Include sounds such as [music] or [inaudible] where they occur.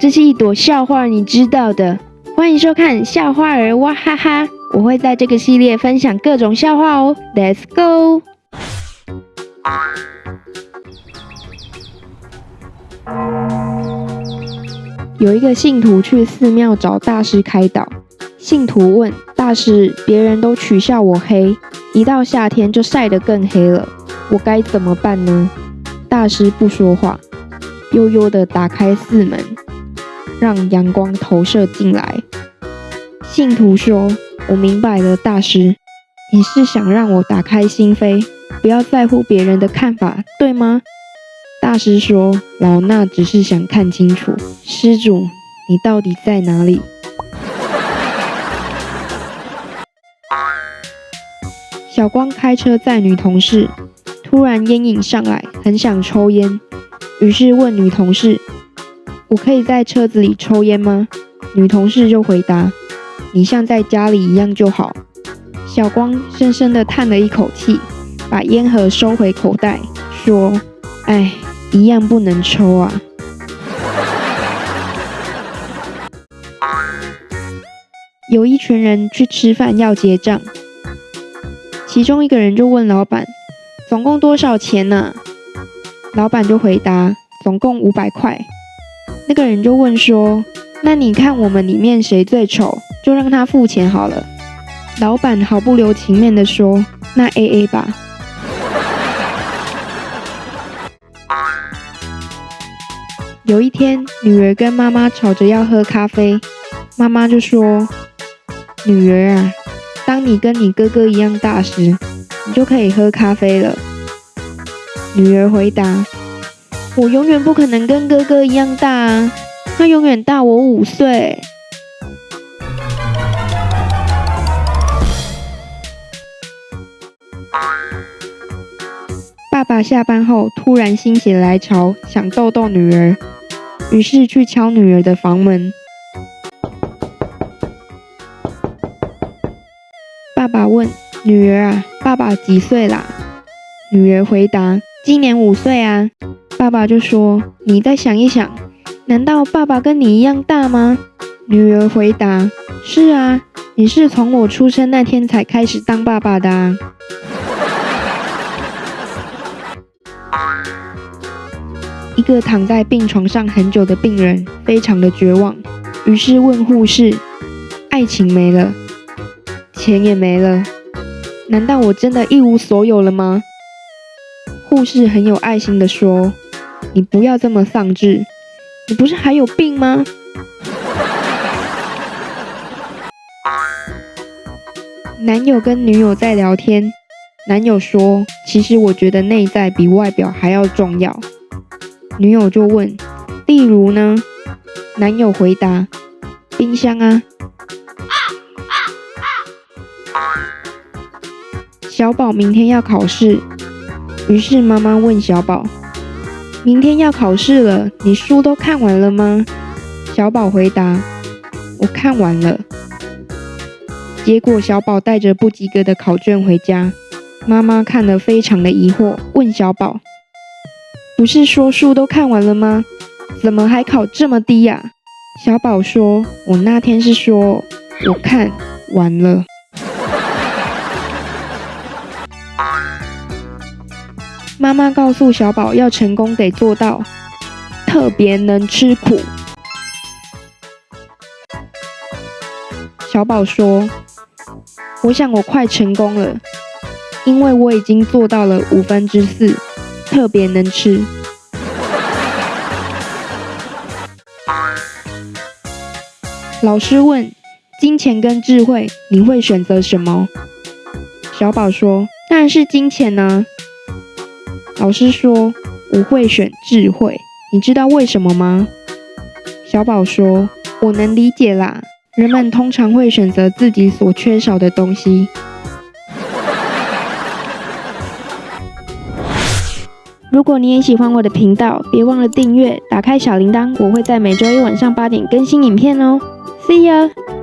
这是一朵笑话，你知道的。欢迎收看笑话儿哇哈哈，我会在这个系列分享各种笑话哦。Let's go。有一个信徒去寺庙找大师开导，信徒问大师：“别人都取笑我黑，一到夏天就晒得更黑了，我该怎么办呢？”大师不说话，悠悠地打开寺门，让阳光投射进来。信徒说：“我明白了，大师，你是想让我打开心扉，不要在乎别人的看法，对吗？”大师说：“老衲只是想看清楚，施主，你到底在哪里？”小光开车载女同事，突然烟瘾上来，很想抽烟，于是问女同事：“我可以在车子里抽烟吗？”女同事就回答。你像在家里一样就好。小光深深地叹了一口气，把烟盒收回口袋，说：“哎，一样不能抽啊。”有一群人去吃饭要结账，其中一个人就问老板：“总共多少钱呢？”老板就回答：“总共五百块。”那个人就问说：“那你看我们里面谁最丑？”就让他付钱好了。老板毫不留情面地说：“ [laughs] 那 A A 吧。”有一天，女儿跟妈妈吵着要喝咖啡，妈妈就说：“女儿啊，当你跟你哥哥一样大时，你就可以喝咖啡了。”女儿回答：“我永远不可能跟哥哥一样大，他永远大我五岁。”爸爸下班后突然心血来潮，想逗逗女儿，于是去敲女儿的房门。爸爸问女儿啊：“爸爸几岁啦？”女儿回答：“今年五岁啊。”爸爸就说：“你再想一想，难道爸爸跟你一样大吗？”女儿回答：“是啊，你是从我出生那天才开始当爸爸的啊。[laughs] ”一个躺在病床上很久的病人非常的绝望，于是问护士：“爱情没了，钱也没了，难道我真的一无所有了吗？”护士很有爱心的说：“你不要这么丧志，你不是还有病吗？”男友跟女友在聊天，男友说：“其实我觉得内在比外表还要重要。”女友就问：“例如呢？”男友回答：“冰箱啊。”小宝明天要考试，于是妈妈问小宝：“明天要考试了，你书都看完了吗？”小宝回答：“我看完了。”结果小宝带着不及格的考卷回家，妈妈看了非常的疑惑，问小宝。不是说书都看完了吗？怎么还考这么低呀？小宝说：“我那天是说我看完了。”妈妈告诉小宝，要成功得做到特别能吃苦。小宝说：“我想我快成功了，因为我已经做到了五分之四。”特别能吃。老师问：金钱跟智慧，你会选择什么？小宝说：当然是金钱呢。老师说：我会选智慧。你知道为什么吗？小宝说：我能理解啦。人们通常会选择自己所缺少的东西。如果你也喜欢我的频道，别忘了订阅，打开小铃铛，我会在每周一晚上八点更新影片哦。See ya。